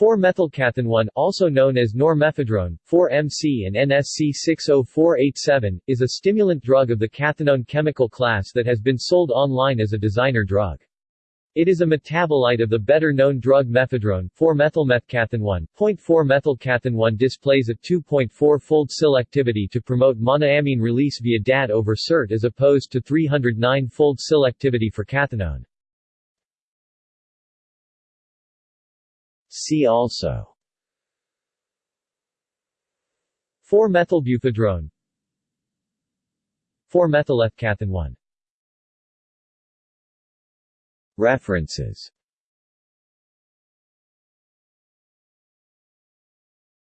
4-methylcathinone, also known as normephedrone, 4-MC and NSC60487, is a stimulant drug of the cathinone chemical class that has been sold online as a designer drug. It is a metabolite of the better-known drug mephedrone, 4-methylmethcathinone. 4-methylcathinone displays a 2.4-fold selectivity to promote monoamine release via DAT over SERT as opposed to 309-fold selectivity for cathinone. See also. 4-methylbuphedrone 4-methylethcathinone References